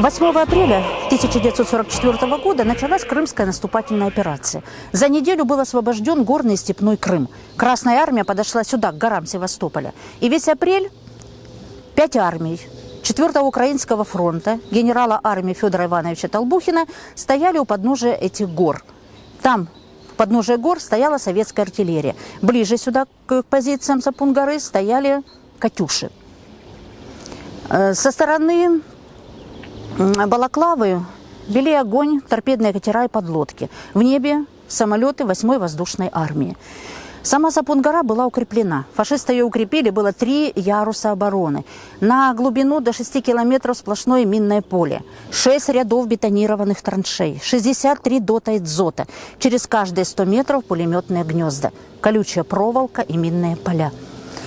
8 апреля 1944 года началась Крымская наступательная операция. За неделю был освобожден горный и степной Крым. Красная армия подошла сюда, к горам Севастополя. И весь апрель пять армий 4-го Украинского фронта генерала армии Федора Ивановича Толбухина стояли у подножия этих гор. Там, в подножии гор, стояла советская артиллерия. Ближе сюда, к позициям Сапун-горы, стояли «Катюши». Э, со стороны Балаклавы вели огонь торпедные катера и подлодки. В небе самолеты 8-й воздушной армии. Сама Сапун-гора была укреплена. Фашисты ее укрепили, было три яруса обороны. На глубину до 6 километров сплошное минное поле. 6 рядов бетонированных траншей. 63 дота и дзота. Через каждые 100 метров пулеметные гнезда. Колючая проволока и минные поля.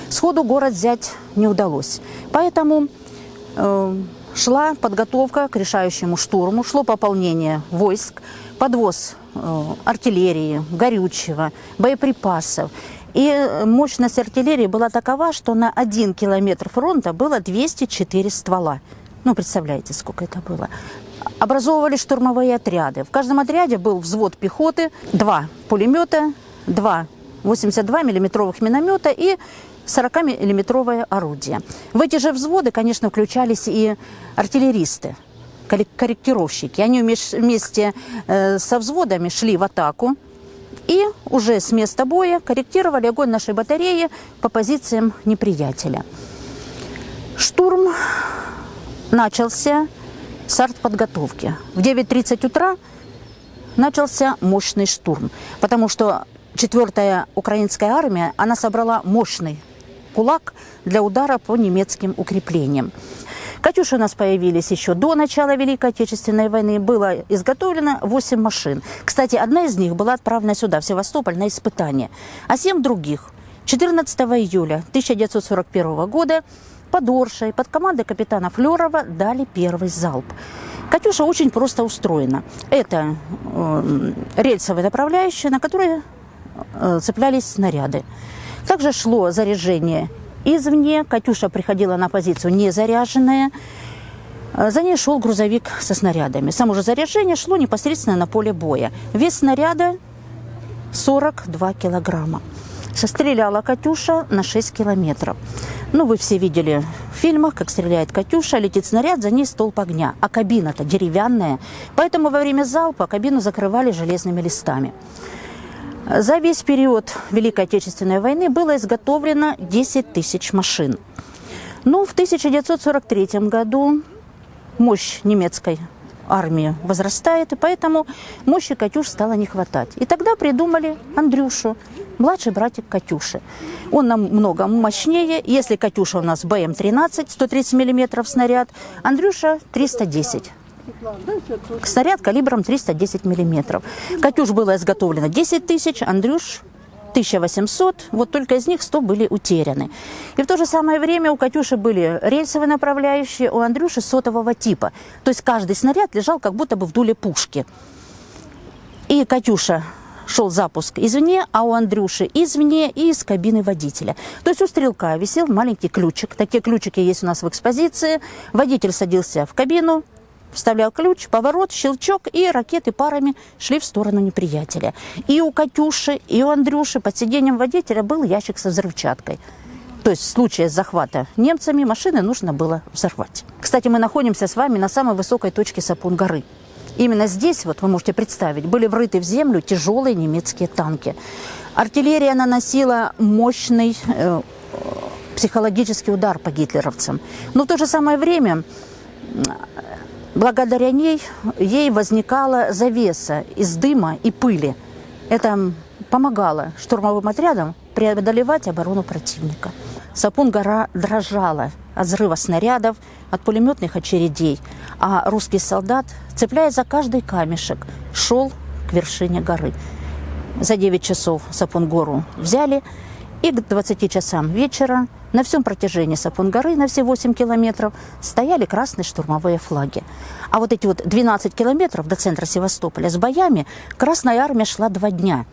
Сходу город взять не удалось. Поэтому шла подготовка к решающему штурму, шло пополнение войск, подвоз э, артиллерии, горючего, боеприпасов. И мощность артиллерии была такова, что на один километр фронта было 204 ствола. Ну, представляете, сколько это было. Образовывали штурмовые отряды. В каждом отряде был взвод пехоты, два пулемета, два 82 миллиметровых миномета и 40-миллиметровое орудие. В эти же взводы, конечно, включались и артиллеристы, корректировщики. Они вместе э, со взводами шли в атаку и уже с места боя корректировали огонь нашей батареи по позициям неприятеля. Штурм начался с артподготовки. В 9.30 утра начался мощный штурм, потому что 4-я украинская армия, она собрала мощный кулак для удара по немецким укреплениям. «Катюши» у нас появились еще до начала Великой Отечественной войны. Было изготовлено 8 машин. Кстати, одна из них была отправлена сюда, в Севастополь, на испытание. А 7 других 14 июля 1941 года под Оршей, под командой капитана Флерова дали первый залп. «Катюша» очень просто устроена. Это э, рельсовая направляющая, на которой э, цеплялись снаряды. Также шло заряжение извне. Катюша приходила на позицию незаряженная. За ней шел грузовик со снарядами. Само же заряжение шло непосредственно на поле боя. Вес снаряда 42 килограмма. Состреляла Катюша на 6 километров. Ну, вы все видели в фильмах, как стреляет Катюша, летит снаряд, за ней столб огня. А кабина-то деревянная. Поэтому во время залпа кабину закрывали железными листами. За весь период Великой Отечественной войны было изготовлено 10 тысяч машин. Но ну, в 1943 году мощь немецкой армии возрастает, и поэтому мощи «Катюш» стало не хватать. И тогда придумали Андрюшу, младший братик Катюши. Он намного мощнее. Если «Катюша» у нас БМ-13, 130 мм снаряд, Андрюша 310 Снаряд калибром 310 миллиметров. «Катюш» было изготовлено 10 тысяч, «Андрюш» 1800, вот только из них 100 были утеряны. И в то же самое время у «Катюши» были рельсовые направляющие, у «Андрюши» сотового типа. То есть каждый снаряд лежал как будто бы в дуле пушки. И «Катюша» шел запуск извне, а у Андрюши извне и из кабины водителя. То есть у стрелка висел маленький ключик. Такие ключики есть у нас в экспозиции. Водитель садился в кабину, вставлял ключ, поворот, щелчок, и ракеты парами шли в сторону неприятеля. И у Катюши, и у Андрюши под сиденьем водителя был ящик со взрывчаткой. То есть в случае захвата немцами машины нужно было взорвать. Кстати, мы находимся с вами на самой высокой точке Сапун-горы. Именно здесь, вот вы можете представить, были врыты в землю тяжелые немецкие танки. Артиллерия наносила мощный э, психологический удар по гитлеровцам. Но в то же самое время Благодаря ней ей возникала завеса из дыма и пыли. Это помогало штурмовым отрядам преодолевать оборону противника. Сапун-гора дрожала от взрыва снарядов, от пулеметных очередей, а русский солдат, цепляясь за каждый камешек, шел к вершине горы. За 9 часов Сапун-гору взяли, и к 20 часам вечера на всем протяжении Сапун-горы, на все 8 километров, стояли красные штурмовые флаги. А вот эти вот 12 километров до центра Севастополя с боями Красная Армия шла два дня.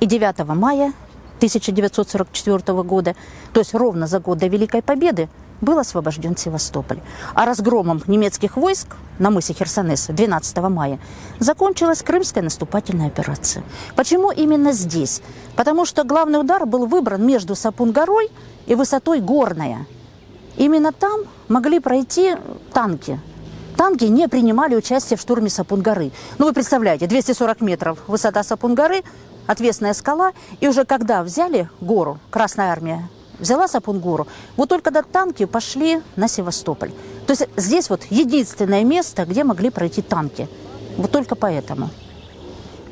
И 9 мая 1944 года, то есть ровно за год до Великой Победы, был освобожден Севастополь. А разгромом немецких войск на мысе Херсонеса 12 мая закончилась Крымская наступательная операция. Почему именно здесь? Потому что главный удар был выбран между Сапун-горой и высотой Горная. Именно там могли пройти танки. Танки не принимали участие в штурме Сапун-горы. Ну, вы представляете, 240 метров высота Сапун-горы, отвесная скала. И уже когда взяли гору, Красная Армия взяла Сапун-гору, вот только до танки пошли на Севастополь. То есть здесь вот единственное место, где могли пройти танки. Вот только поэтому.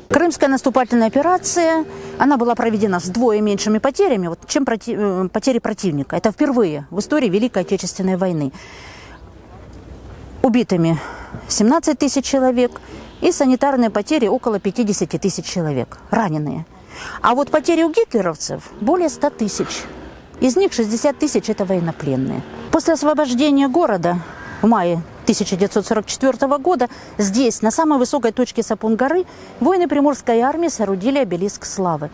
Крымская наступательная операция, она была проведена с двое меньшими потерями, вот, чем проти, э, потери противника. Это впервые в истории Великой Отечественной войны. Убитыми 17 тысяч человек и санитарные потери около 50 тысяч человек, раненые. А вот потери у гитлеровцев более 100 тысяч. Из них 60 тысяч – это военнопленные. После освобождения города в мае 1944 года здесь, на самой высокой точке Сапун-горы, воины Приморской армии соорудили обелиск славы.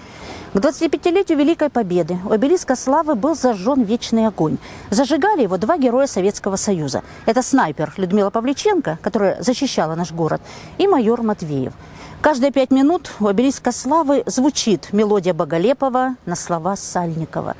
К 25-летию Великой Победы у обелиска славы был зажжен вечный огонь. Зажигали его два героя Советского Союза. Это снайпер Людмила Павличенко, которая защищала наш город, и майор Матвеев. Каждые пять минут у обелиска славы звучит мелодия Боголепова на слова Сальникова.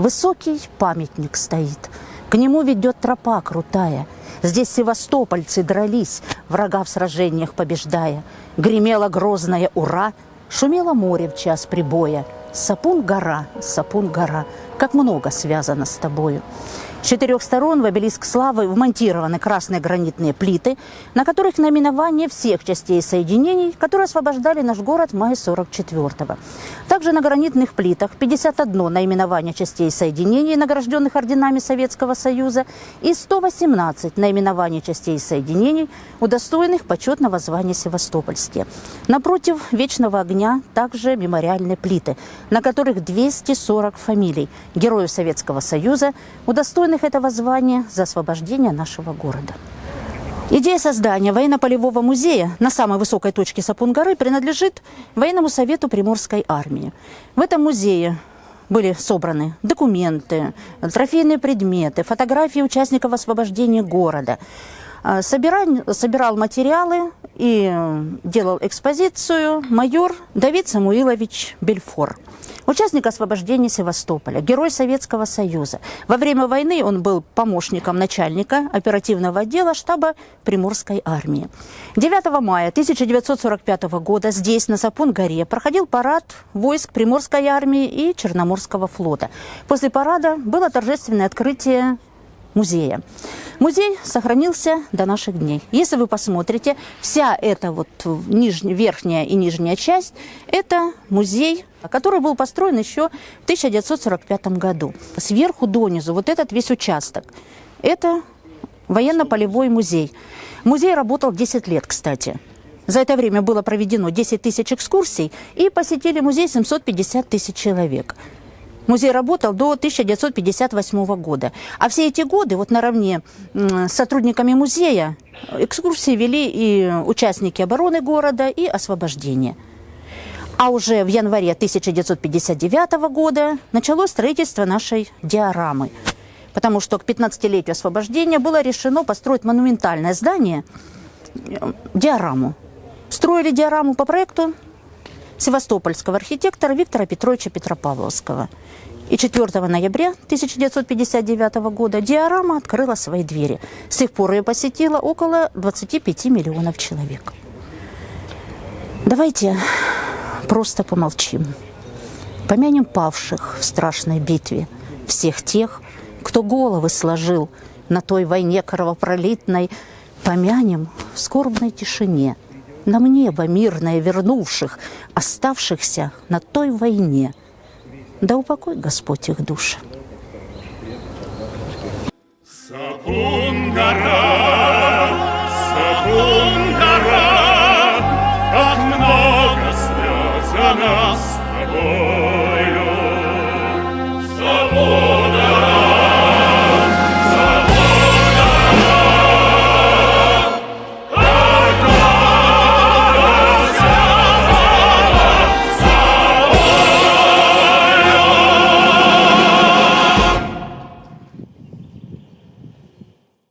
Высокий памятник стоит, к нему ведет тропа крутая – Здесь севастопольцы дрались, врага в сражениях побеждая. Гремела грозная «Ура!», шумело море в час прибоя. Сапун-гора, Сапун-гора, как много связано с тобою. С четырех сторон в обелиск славы вмонтированы красные гранитные плиты, на которых наименование всех частей соединений, которые освобождали наш город в мае 44-го. Также на гранитных плитах 51 наименование частей соединений, награжденных орденами Советского Союза, и 118 наименований частей соединений, удостоенных почетного звания Севастопольские. Напротив Вечного огня также мемориальные плиты, на которых 240 фамилий героев Советского Союза, удостоенных достойных этого звания за освобождение нашего города. Идея создания военно-полевого музея на самой высокой точке Сапун-горы принадлежит Военному совету Приморской армии. В этом музее были собраны документы, трофейные предметы, фотографии участников освобождения города. А, собирал, собирал материалы и делал экспозицию майор Давид Самуилович Бельфор участник освобождения Севастополя, герой Советского Союза. Во время войны он был помощником начальника оперативного отдела штаба Приморской армии. 9 мая 1945 года здесь, на Сапун-горе, проходил парад войск Приморской армии и Черноморского флота. После парада было торжественное открытие музея. Музей сохранился до наших дней. Если вы посмотрите, вся эта вот нижняя, верхняя и нижняя часть – это музей, который был построен еще в 1945 году. Сверху донизу вот этот весь участок – это военно-полевой музей. Музей работал 10 лет, кстати. За это время было проведено 10 тысяч экскурсий и посетили музей 750 тысяч человек. Музей работал до 1958 года. А все эти годы, вот наравне с сотрудниками музея, экскурсии вели и участники обороны города, и освобождения. А уже в январе 1959 года началось строительство нашей диорамы. Потому что к 15-летию освобождения было решено построить монументальное здание, э, диораму. Строили диораму по проекту севастопольского архитектора Виктора Петровича Петропавловского. И 4 ноября 1959 года диорама открыла свои двери. С тех пор ее посетило около 25 миллионов человек. Давайте просто помолчим. Помянем павших в страшной битве, всех тех, кто головы сложил на той войне кровопролитной, помянем в скорбной тишине – нам небо мирное вернувших, оставшихся на той войне. Да упокой Господь их души. Сапун-гора, Сапун-гора, как много слез за нас